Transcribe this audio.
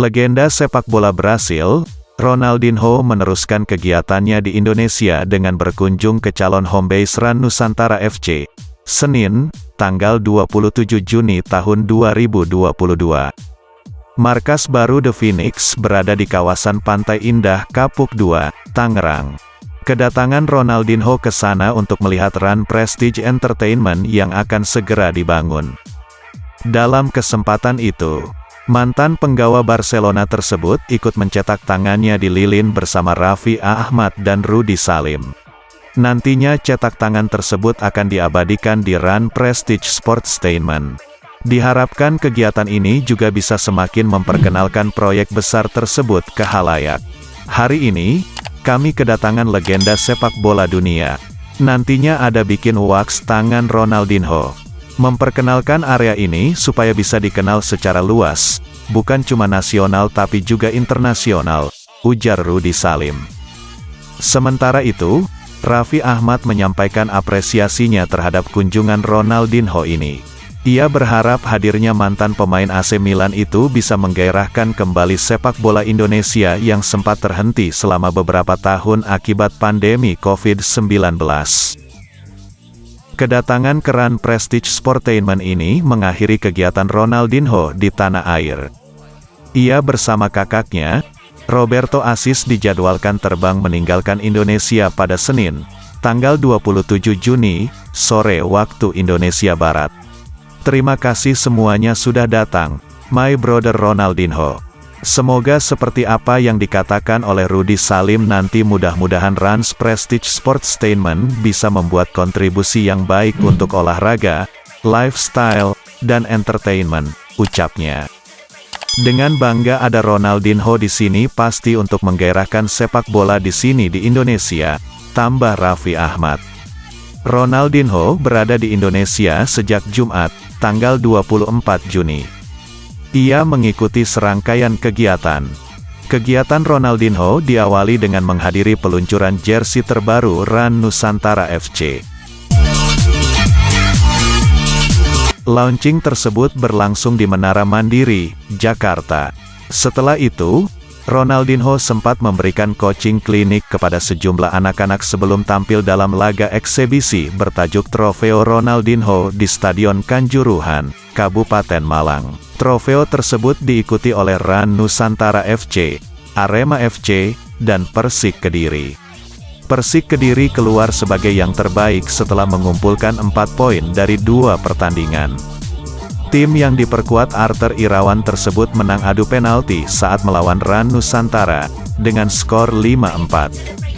Legenda sepak bola Brasil, Ronaldinho meneruskan kegiatannya di Indonesia dengan berkunjung ke calon homebase Ran Nusantara FC. Senin, tanggal 27 Juni tahun 2022. Markas baru The Phoenix berada di kawasan Pantai Indah Kapuk 2, Tangerang. Kedatangan Ronaldinho ke sana untuk melihat Run Prestige Entertainment yang akan segera dibangun. Dalam kesempatan itu, mantan penggawa Barcelona tersebut ikut mencetak tangannya di lilin bersama Raffi Ahmad dan Rudi Salim. Nantinya cetak tangan tersebut akan diabadikan di Run Prestige Sports Statement. Diharapkan kegiatan ini juga bisa semakin memperkenalkan proyek besar tersebut ke halayak. Hari ini, kami kedatangan legenda sepak bola dunia. Nantinya ada bikin wax tangan Ronaldinho memperkenalkan area ini supaya bisa dikenal secara luas, bukan cuma nasional tapi juga internasional, ujar Rudi Salim. Sementara itu, Raffi Ahmad menyampaikan apresiasinya terhadap kunjungan Ronaldinho ini. Ia berharap hadirnya mantan pemain AC Milan itu bisa menggairahkan kembali sepak bola Indonesia yang sempat terhenti selama beberapa tahun akibat pandemi COVID-19. Kedatangan keran Prestige Sportainment ini mengakhiri kegiatan Ronaldinho di tanah air. Ia bersama kakaknya, Roberto Asis dijadwalkan terbang meninggalkan Indonesia pada Senin, tanggal 27 Juni, sore waktu Indonesia Barat. Terima kasih semuanya sudah datang, my brother Ronaldinho. Semoga seperti apa yang dikatakan oleh Rudi Salim nanti mudah-mudahan Rans Prestige Sports Statement bisa membuat kontribusi yang baik untuk olahraga, lifestyle, dan entertainment, ucapnya. Dengan bangga ada Ronaldinho di sini pasti untuk menggairahkan sepak bola di sini di Indonesia, tambah Raffi Ahmad. Ronaldinho berada di Indonesia sejak Jumat, tanggal 24 Juni. Ia mengikuti serangkaian kegiatan. Kegiatan Ronaldinho diawali dengan menghadiri peluncuran jersey terbaru Ran Nusantara FC. Launching tersebut berlangsung di Menara Mandiri, Jakarta. Setelah itu, Ronaldinho sempat memberikan coaching klinik kepada sejumlah anak-anak sebelum tampil dalam laga eksebisi bertajuk Trofeo Ronaldinho di Stadion Kanjuruhan, Kabupaten Malang. Trofeo tersebut diikuti oleh Ran Nusantara FC, Arema FC, dan Persik Kediri. Persik Kediri keluar sebagai yang terbaik setelah mengumpulkan 4 poin dari dua pertandingan. Tim yang diperkuat Arthur Irawan tersebut menang adu penalti saat melawan Ran Nusantara, dengan skor 5-4.